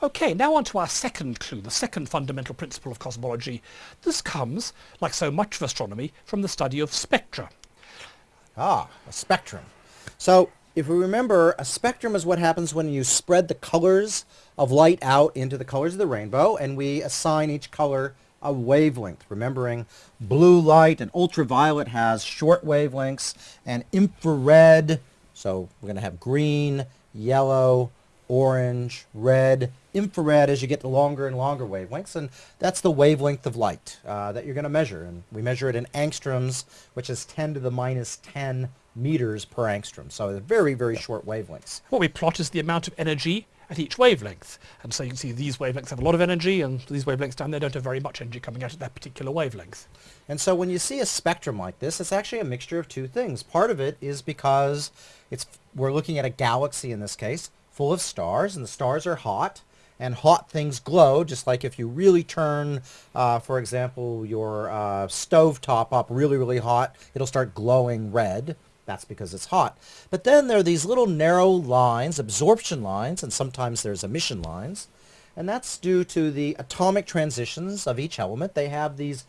Okay, now on to our second clue, the second fundamental principle of cosmology. This comes, like so much of astronomy, from the study of spectra. Ah, a spectrum. So if we remember, a spectrum is what happens when you spread the colors of light out into the colors of the rainbow, and we assign each color a wavelength. Remembering blue light and ultraviolet has short wavelengths, and infrared, so we're going to have green, yellow, orange, red, infrared as you get to longer and longer wavelengths, and that's the wavelength of light uh, that you're going to measure. And we measure it in angstroms, which is 10 to the minus 10 meters per angstrom. So they're very, very short wavelengths. What we plot is the amount of energy at each wavelength. And so you can see these wavelengths have a lot of energy and these wavelengths down there don't have very much energy coming out at that particular wavelength. And so when you see a spectrum like this, it's actually a mixture of two things. Part of it is because it's we're looking at a galaxy in this case, full of stars, and the stars are hot, and hot things glow, just like if you really turn, uh, for example, your uh, stove top up really, really hot, it'll start glowing red. That's because it's hot. But then there are these little narrow lines, absorption lines, and sometimes there's emission lines. And that's due to the atomic transitions of each element. They have these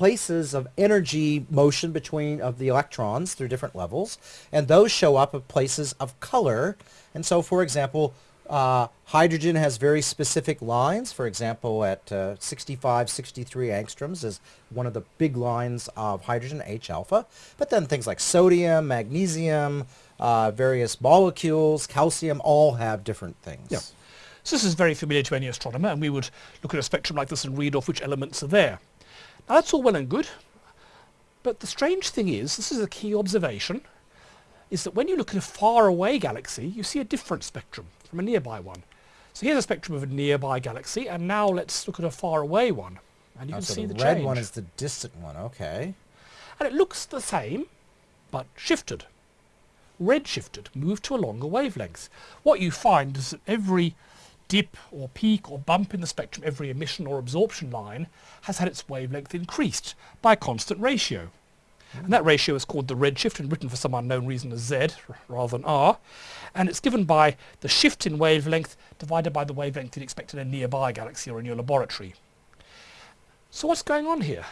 places of energy motion between of the electrons through different levels, and those show up at places of color. And so, for example, uh, hydrogen has very specific lines. For example, at uh, 65, 63 angstroms is one of the big lines of hydrogen, H-alpha. But then things like sodium, magnesium, uh, various molecules, calcium, all have different things. Yeah. So this is very familiar to any astronomer, and we would look at a spectrum like this and read off which elements are there. Now that's all well and good, but the strange thing is, this is a key observation, is that when you look at a far away galaxy, you see a different spectrum from a nearby one. So here's a spectrum of a nearby galaxy, and now let's look at a far away one. And you Oh, can so see the, the, red change. one is the distant one. Okay. And it looks the same, but shifted. Red shifted, moved to a longer wavelength. What you find is that every dip or peak or bump in the spectrum, every emission or absorption line, has had its wavelength increased by a constant ratio. And that ratio is called the redshift and written for some unknown reason as Z rather than R. And it's given by the shift in wavelength divided by the wavelength you'd expect in a nearby galaxy or in your laboratory. So what's going on here?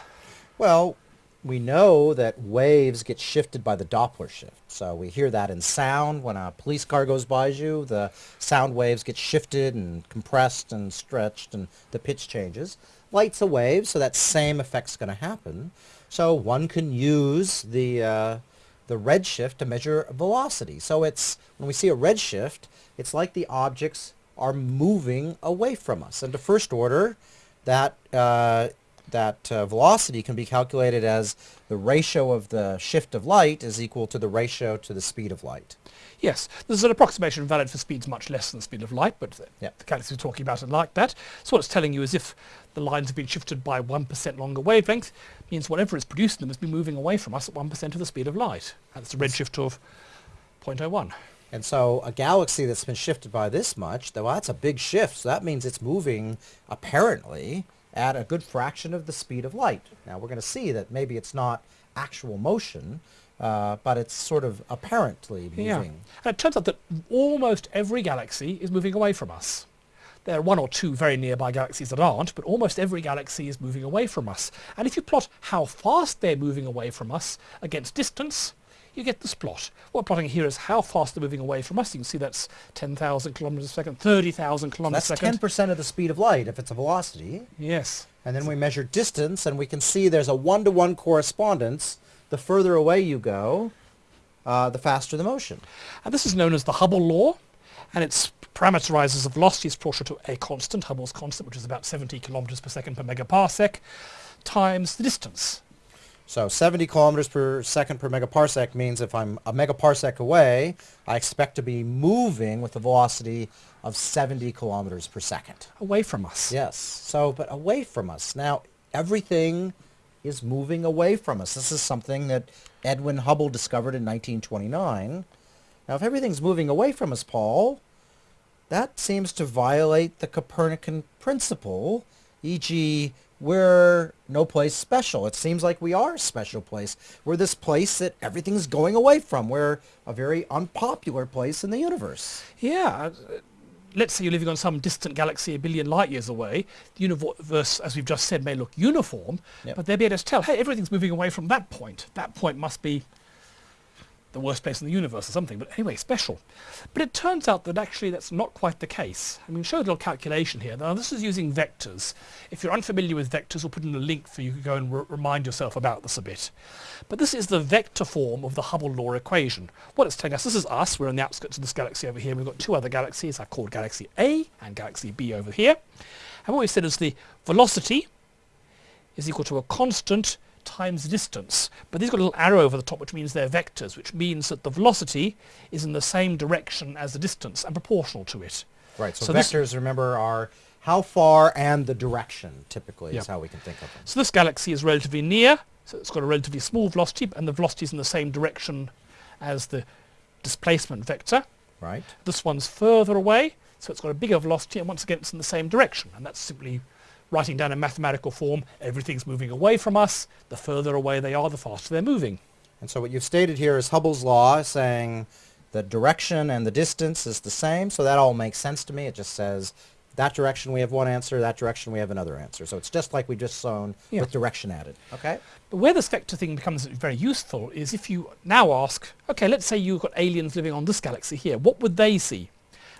Well, we know that waves get shifted by the Doppler shift. So we hear that in sound. When a police car goes by you, the sound waves get shifted and compressed and stretched and the pitch changes. Light's a wave, so that same effect's going to happen. So one can use the, uh, the redshift to measure velocity. So it's, when we see a redshift, it's like the objects are moving away from us. And to first order, that uh, that uh, velocity can be calculated as the ratio of the shift of light is equal to the ratio to the speed of light. Yes, this is an approximation valid for speeds much less than the speed of light, but the, Yep. the galaxy we're talking about are like that. So what it's telling you is if the lines have been shifted by 1% longer wavelength, means whatever is producing them has been moving away from us at 1% of the speed of light. That's a redshift of 0.01. And so a galaxy that's been shifted by this much, though that's a big shift, so that means it's moving apparently at a good fraction of the speed of light. Now we're going to see that maybe it's not actual motion, uh, but it's sort of apparently moving. Yeah. And it turns out that almost every galaxy is moving away from us. There are one or two very nearby galaxies that aren't, but almost every galaxy is moving away from us. And if you plot how fast they're moving away from us against distance, you get this plot. What we're plotting here is how fast they're moving away from us. You can see that's 10,000 kilometers a second, 30,000 kilometers That's a second. That's 10% of the speed of light if it's a velocity. Yes. And then we measure distance, and we can see there's a one-to-one correspondence. The further away you go, uh, the faster the motion. And this is known as the Hubble law, and it parameterizes the velocity is proportional to a constant, Hubble's constant, which is about 70 kilometers per second per megaparsec, times the distance. So 70 kilometers per second per megaparsec means if I'm a megaparsec away, I expect to be moving with a velocity of 70 kilometers per second. away from us. Yes. So, but away from us. Now, everything is moving away from us. This is something that Edwin Hubble discovered in 1929. Now, if everything's moving away from us, Paul, that seems to violate the Copernican principle, e.g., we're no place special. It seems like we are a special place. We're this place that everything's going away from. We're a very unpopular place in the universe. Yeah. uh, let's say you're living on some distant galaxy a billion light years away, the universe, as we've just said, may look uniform, Yep. but they'll be able to tell, hey, everything's moving away from that point. That point must be the worst place in the universe or something, but anyway, special. But it turns out that actually that's not quite the case. I mean, show a little calculation here. Now, this is using vectors. If you're unfamiliar with vectors, we'll put in a link for you to go and re- remind yourself about this a bit. But this is the vector form of the Hubble law equation. What it's telling us, this is us, we're on the outskirts of this galaxy over here, we've got two other galaxies, I called Galaxy A and Galaxy B over here. And what we said is the velocity is equal to a constant times the distance. But these got a little arrow over the top which means they're vectors, which means that the velocity is in the same direction as the distance and proportional to it. Right. So, So vectors, remember, are how far and the direction, typically, Yeah. is how we can think of them. So this galaxy is relatively near, so it's got a relatively small velocity, and the velocity is in the same direction as the displacement vector. Right? This one's further away, so it's got a bigger velocity, and once again it's in the same direction. And that's simply writing down in mathematical form, everything's moving away from us. The further away they are, the faster they're moving. And so what you've stated here is Hubble's law saying the direction and the distance is the same. So that all makes sense to me. It just says that direction we have one answer, that direction we have another answer. So it's just like we just shown Yeah. with direction added. Okay? But where this vector thing becomes very useful is if you now ask, okay, let's say you've got aliens living on this galaxy here, what would they see?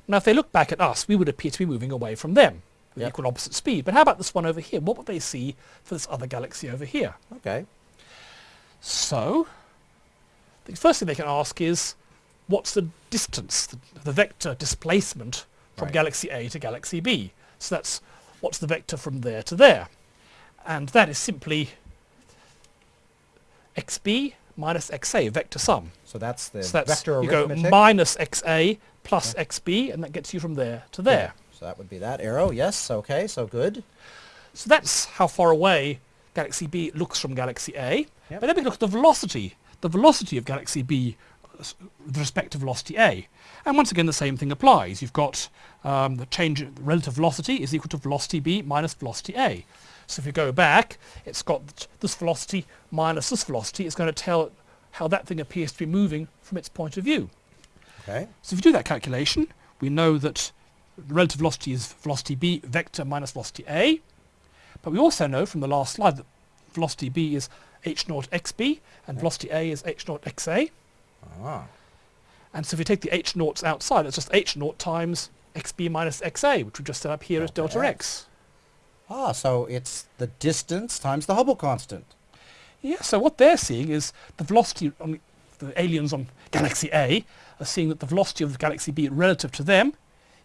Now, if they look back at us, we would appear to be moving away from them with Yep. equal opposite speed. But how about this one over here? What would they see for this other galaxy over here? Okay. So, the first thing they can ask is, what's the distance, the, the vector displacement from Right. galaxy A to galaxy B? So that's what's the vector from there to there? And that is simply xb minus xa, vector sum. So that's the So that's, vector you go minus xa plus xb, and that gets you from there to there. So that would be that arrow. Yes. Okay. So good. So that's how far away Galaxy B looks from Galaxy A. Yep. But then we look at the velocity, the velocity of Galaxy B with respect to velocity A. And once again, the same thing applies. You've got um, the change, the relative velocity is equal to velocity B minus velocity A. So if you go back, it's got this velocity minus this velocity. It's going to tell how that thing appears to be moving from its point of view. Okay. So if you do that calculation, we know that relative velocity is velocity b vector minus velocity a. But we also know from the last slide that velocity b is h naught xb and velocity a is h naught xa. Ah. And so if we take the h naughts outside, it's just h naught times xb minus xa, which we just set up here as delta x. Ah. So it's the distance times the Hubble constant. Yeah, so what they're seeing is the velocity on the aliens on Galaxy A are seeing that the velocity of the Galaxy B relative to them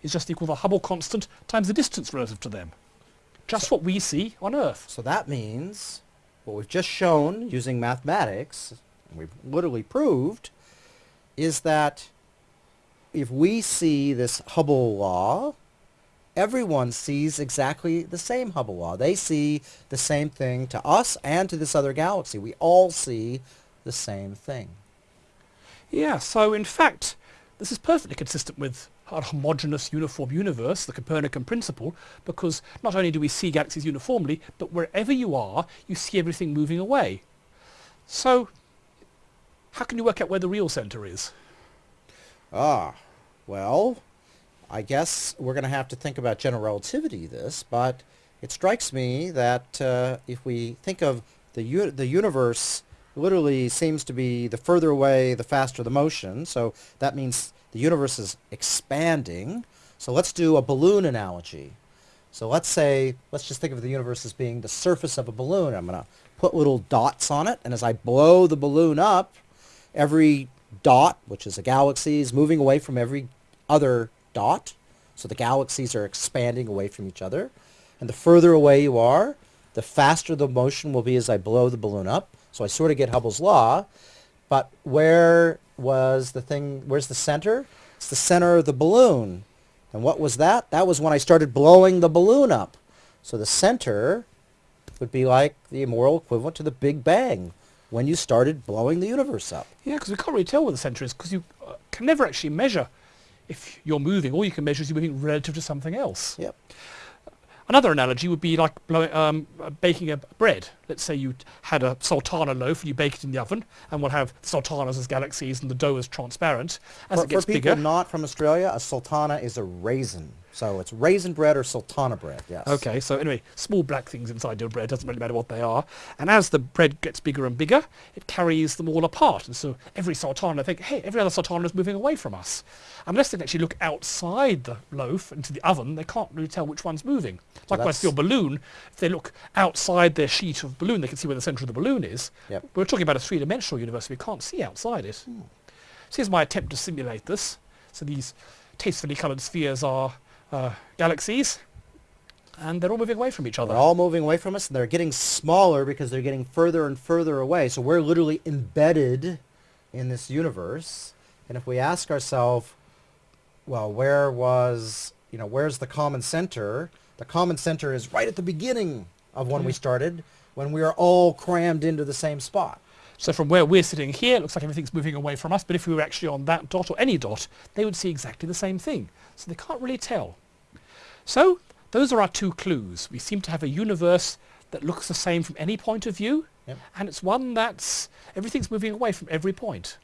is just equal to the Hubble constant times the distance relative to them. Just what we see on Earth. So that means what we've just shown using mathematics, and we've literally proved, is that if we see this Hubble law, everyone sees exactly the same Hubble law. They see the same thing to us and to this other galaxy. We all see the same thing. Yeah, so in fact, this is perfectly consistent with our homogeneous uniform universe, the Copernican principle, because not only do we see galaxies uniformly, but wherever you are, you see everything moving away. So, how can you work out where the real center is? Ah, well, I guess we're going to have to think about general relativity this, but it strikes me that uh, if we think of the the universe literally seems to be the further away, the faster the motion. So that means the universe is expanding. So let's do a balloon analogy. So let's say, let's just think of the universe as being the surface of a balloon. I'm going to put little dots on it, and as I blow the balloon up, every dot, which is a galaxy, is moving away from every other dot. So the galaxies are expanding away from each other. And the further away you are, the faster the motion will be as I blow the balloon up. So I sort of get Hubble's law. But where was the thing, where's the center? It's the center of the balloon. And what was that? That was when I started blowing the balloon up. So the center would be like the moral equivalent to the Big Bang when you started blowing the universe up. Yeah, because we can't really tell where the center is because you uh, can never actually measure if you're moving. All you can measure is you're moving relative to something else. Yep. Another analogy would be like blowing, um, uh, baking a bread. Let's say you had a sultana loaf and you bake it in the oven, and we'll have sultanas as galaxies and the dough is transparent. As For, it gets for people bigger, not from Australia, a sultana is a raisin. So it's raisin bread or sultana bread, yes. Okay, so anyway, small black things inside your bread, doesn't really matter what they are. And as the bread gets bigger and bigger, it carries them all apart. And so every sultana think, hey, every other sultana is moving away from us. Unless they can actually look outside the loaf into the oven, they can't really tell which one's moving. Likewise, your balloon, if they look outside their sheet of balloon, they can see where the centre of the balloon is. Yep. We're talking about a three-dimensional universe. We can't see outside it. Hmm. So here's my attempt to simulate this. So these tastefully coloured spheres are uh, galaxies, and they're all moving away from each other. They're all moving away from us, and they're getting smaller because they're getting further and further away. So we're literally embedded in this universe. And if we ask ourselves, well, where was, you know, where's the common center? The common center is right at the beginning of when we started, when we are all crammed into the same spot. So from where we're sitting here, it looks like everything's moving away from us, but if we were actually on that dot or any dot, they would see exactly the same thing. So they can't really tell. So those are our two clues. We seem to have a universe that looks the same from any point of view, Yep. and it's one that's, everything's moving away from every point.